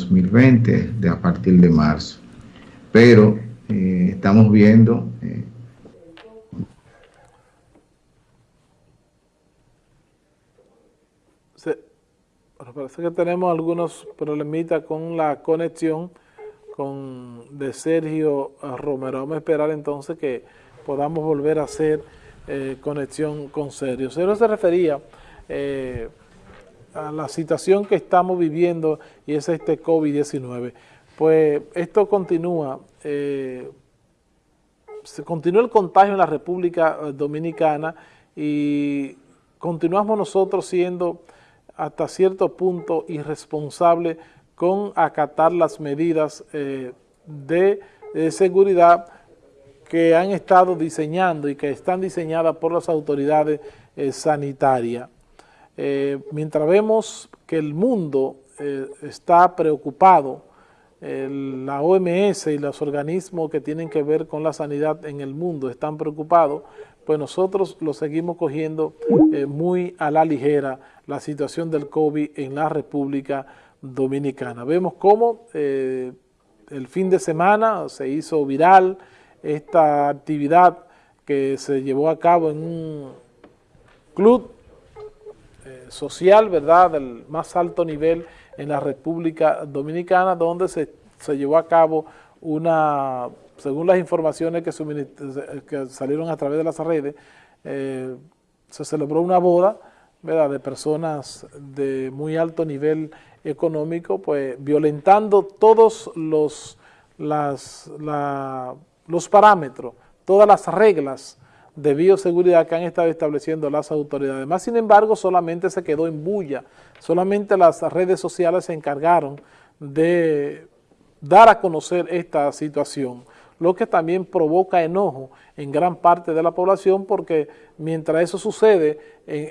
2020, de a partir de marzo. Pero eh, estamos viendo... Eh, parece que tenemos algunos problemitas con la conexión con de Sergio Romero. Vamos a esperar entonces que podamos volver a hacer eh, conexión con Sergio. Sergio se refería eh, a la situación que estamos viviendo y es este COVID-19. Pues esto continúa, eh, se continúa el contagio en la República Dominicana y continuamos nosotros siendo hasta cierto punto irresponsables con acatar las medidas de seguridad que han estado diseñando y que están diseñadas por las autoridades eh, sanitarias. Eh, mientras vemos que el mundo eh, está preocupado, la OMS y los organismos que tienen que ver con la sanidad en el mundo están preocupados, pues nosotros lo seguimos cogiendo muy a la ligera la situación del COVID en la República Dominicana. Vemos cómo el fin de semana se hizo viral, esta actividad que se llevó a cabo en un club eh, social, ¿verdad?, del más alto nivel en la República Dominicana, donde se, llevó a cabo una, según las informaciones que, que salieron a través de las redes, eh, se celebró una boda, ¿verdad?, de personas de muy alto nivel económico, pues violentando todos los, las, la, los parámetros, todas las reglas de bioseguridad que han estado estableciendo las autoridades. Más sin embargo, solamente se quedó en bulla, solamente las redes sociales se encargaron de dar a conocer esta situación, lo que también provoca enojo en gran parte de la población porque mientras eso sucede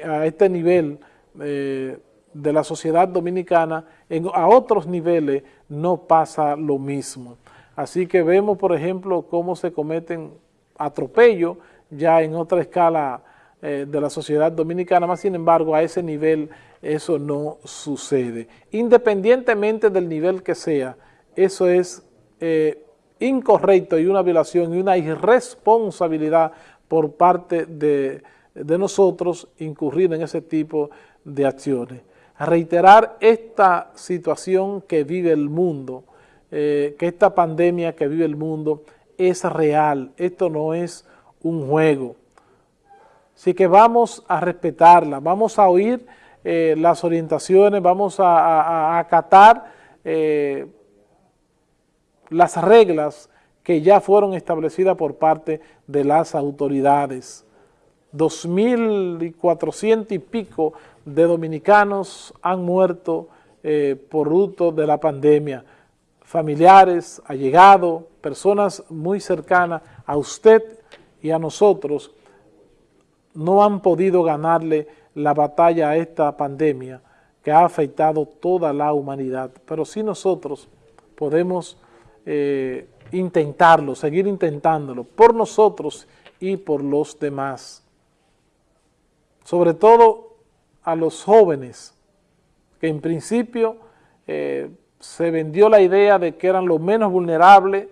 a este nivel eh, de la sociedad dominicana, a otros niveles no pasa lo mismo. Así que vemos, por ejemplo, cómo se cometen atropellos ya en otra escala eh, de la sociedad dominicana, más sin embargo a ese nivel eso no sucede. Independientemente del nivel que sea, eso es eh, incorrecto y una violación y una irresponsabilidad por parte de, de nosotros incurrir en ese tipo de acciones. Reiterar esta situación que vive el mundo, eh, que esta pandemia que vive el mundo es real, esto no es un juego. Así que vamos a respetarla, vamos a oír eh, las orientaciones, vamos a, acatar eh, las reglas que ya fueron establecidas por parte de las autoridades. 2.400 y pico de dominicanos han muerto por fruto de la pandemia familiares, allegados, personas muy cercanas a usted y a nosotros, no han podido ganarle la batalla a esta pandemia que ha afectado toda la humanidad. Pero sí nosotros podemos eh, intentarlo, seguir intentándolo, por nosotros y por los demás. Sobre todo a los jóvenes, que en principio eh, se vendió la idea de que eran los menos vulnerables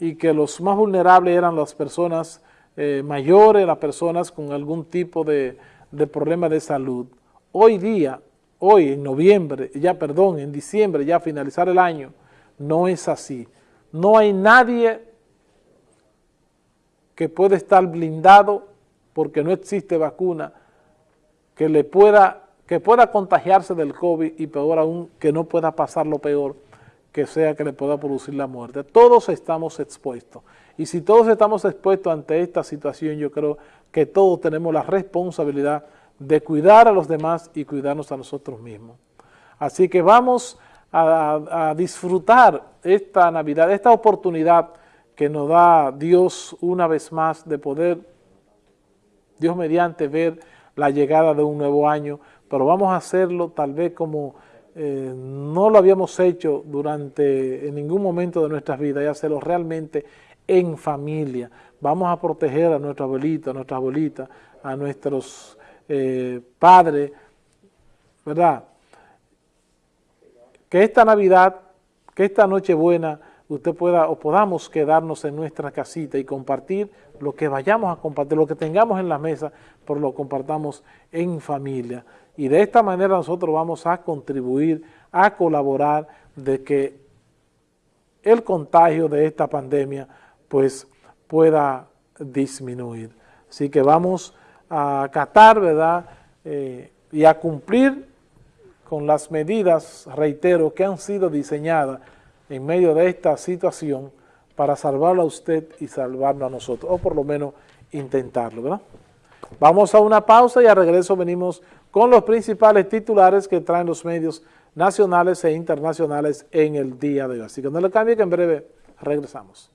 y que los más vulnerables eran las personas eh, mayores, las personas con algún tipo de, de problema de salud. Hoy día, hoy en noviembre, ya perdón, en diciembre, ya a finalizar el año, no es así. No hay nadie que pueda estar blindado porque no existe vacuna que le pueda que pueda contagiarse del COVID y peor aún, que no pueda pasar lo peor, que sea que le pueda producir la muerte. Todos estamos expuestos. Y si todos estamos expuestos ante esta situación, yo creo que todos tenemos la responsabilidad de cuidar a los demás y cuidarnos a nosotros mismos. Así que vamos a, disfrutar esta Navidad, esta oportunidad que nos da Dios una vez más de poder, Dios mediante, ver la llegada de un nuevo año, pero vamos a hacerlo tal vez como eh, no lo habíamos hecho durante en ningún momento de nuestras vidas y hacerlo realmente en familia. Vamos a proteger a nuestra abuelita, a nuestra abuelita, a nuestros eh, padres, ¿verdad? que esta Navidad, que esta Nochebuena, usted pueda o podamos quedarnos en nuestra casita y compartir lo que vayamos a compartir, lo que tengamos en la mesa, por lo compartamos en familia. Y de esta manera nosotros vamos a contribuir, a colaborar de que el contagio de esta pandemia pues pueda disminuir. Así que vamos a acatar, ¿verdad? Eh, y a cumplir con las medidas, reitero, que han sido diseñadas en medio de esta situación para salvarlo a usted y salvarlo a nosotros, o por lo menos intentarlo, ¿verdad? Vamos a una pausa y a regreso venimos con los principales titulares que traen los medios nacionales e internacionales en el día de hoy. Así que no le cambie que en breve regresamos.